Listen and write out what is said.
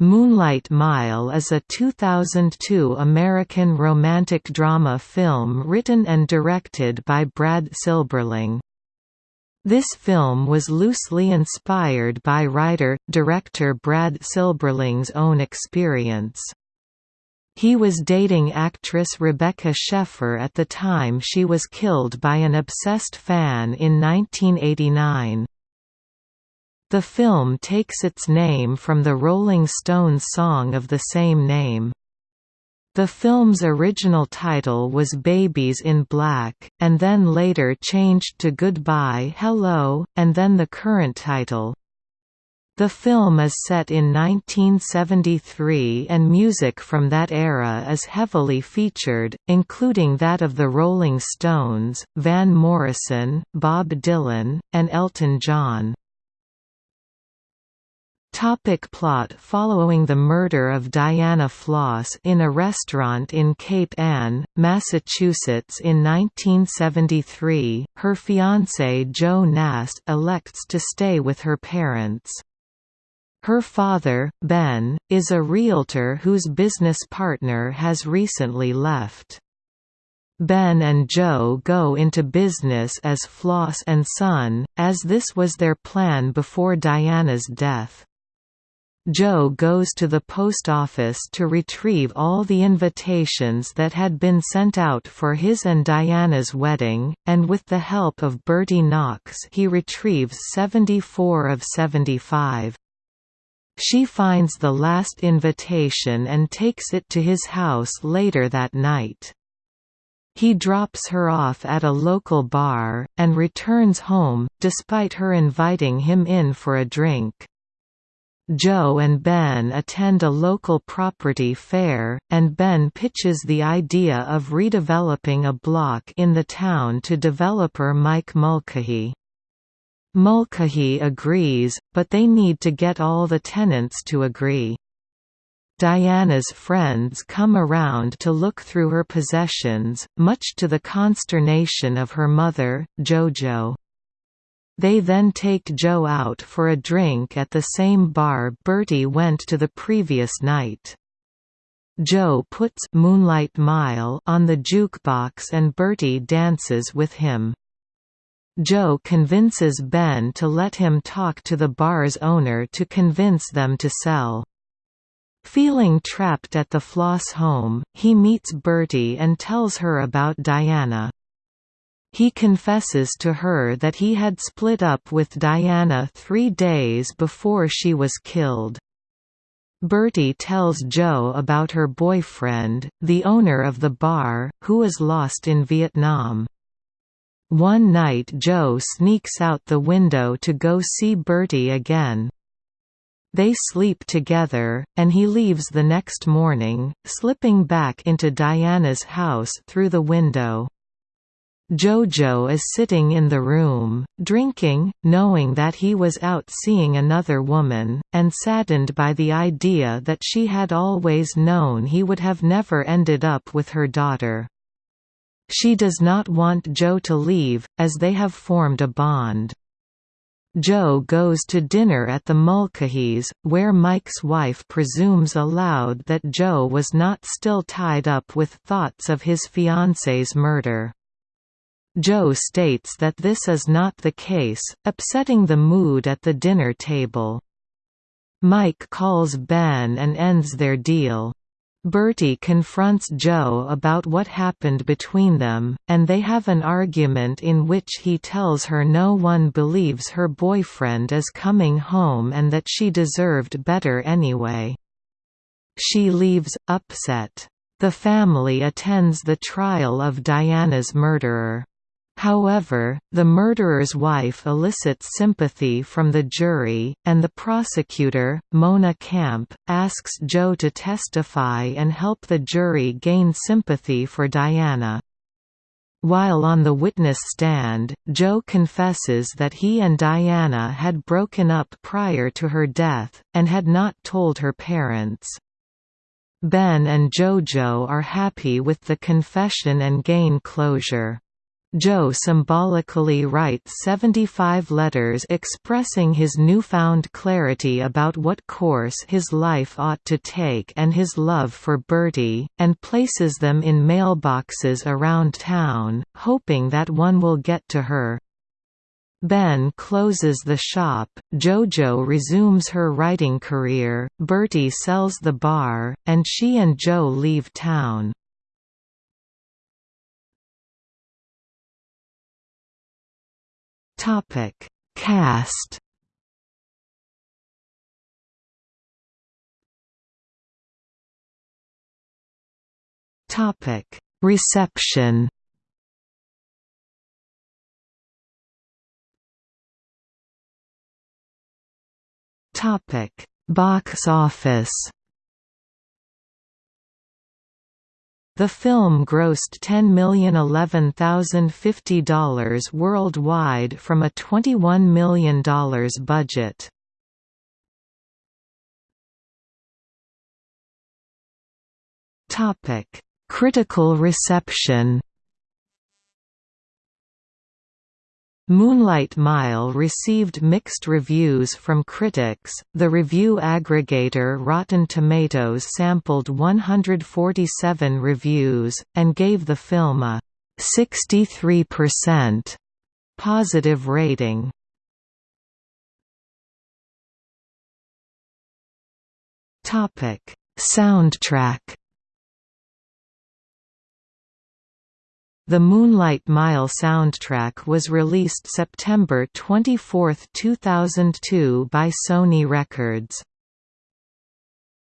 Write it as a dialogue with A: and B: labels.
A: Moonlight Mile is a 2002 American romantic drama film written and directed by Brad Silberling. This film was loosely inspired by writer-director Brad Silberling's own experience. He was dating actress Rebecca Schaeffer at the time she was killed by an obsessed fan in 1989. The film takes its name from the Rolling Stones song of the same name. The film's original title was Babies in Black, and then later changed to Goodbye Hello, and then the current title. The film is set in 1973 and music from that era is heavily featured, including that of the Rolling Stones, Van Morrison, Bob Dylan, and Elton John. Topic plot Following the murder of Diana Floss in a restaurant in Cape Ann, Massachusetts in 1973, her fiancé Joe Nast elects to stay with her parents. Her father, Ben, is a realtor whose business partner has recently left. Ben and Joe go into business as Floss and Son, as this was their plan before Diana's death. Joe goes to the post office to retrieve all the invitations that had been sent out for his and Diana's wedding, and with the help of Bertie Knox he retrieves 74 of 75. She finds the last invitation and takes it to his house later that night. He drops her off at a local bar, and returns home, despite her inviting him in for a drink. Joe and Ben attend a local property fair, and Ben pitches the idea of redeveloping a block in the town to developer Mike Mulcahy. Mulcahy agrees, but they need to get all the tenants to agree. Diana's friends come around to look through her possessions, much to the consternation of her mother, Jojo. They then take Joe out for a drink at the same bar Bertie went to the previous night. Joe puts Moonlight Mile on the jukebox and Bertie dances with him. Joe convinces Ben to let him talk to the bar's owner to convince them to sell. Feeling trapped at the Floss home, he meets Bertie and tells her about Diana. He confesses to her that he had split up with Diana three days before she was killed. Bertie tells Joe about her boyfriend, the owner of the bar, who is lost in Vietnam. One night Joe sneaks out the window to go see Bertie again. They sleep together, and he leaves the next morning, slipping back into Diana's house through the window. Jojo is sitting in the room, drinking, knowing that he was out seeing another woman, and saddened by the idea that she had always known he would have never ended up with her daughter. She does not want Joe to leave, as they have formed a bond. Joe goes to dinner at the Mulcahys, where Mike's wife presumes aloud that Joe was not still tied up with thoughts of his fiancée's murder. Joe states that this is not the case, upsetting the mood at the dinner table. Mike calls Ben and ends their deal. Bertie confronts Joe about what happened between them, and they have an argument in which he tells her no one believes her boyfriend is coming home and that she deserved better anyway. She leaves, upset. The family attends the trial of Diana's murderer. However, the murderer's wife elicits sympathy from the jury, and the prosecutor, Mona Camp, asks Joe to testify and help the jury gain sympathy for Diana. While on the witness stand, Joe confesses that he and Diana had broken up prior to her death, and had not told her parents. Ben and Jojo are happy with the confession and gain closure. Joe symbolically writes 75 letters expressing his newfound clarity about what course his life ought to take and his love for Bertie, and places them in mailboxes around town, hoping that one will get to her. Ben closes the shop, Jojo resumes her writing career, Bertie sells the bar, and she and Joe leave town. Topic. Cast Topic. Reception Topic. Box office The film grossed $10,011,050 worldwide from a $21 million budget. Critical reception Moonlight Mile received mixed reviews from critics. The review aggregator Rotten Tomatoes sampled 147 reviews, and gave the film a 63% positive rating. Topic: Soundtrack The Moonlight Mile soundtrack was released September 24, 2002 by Sony Records.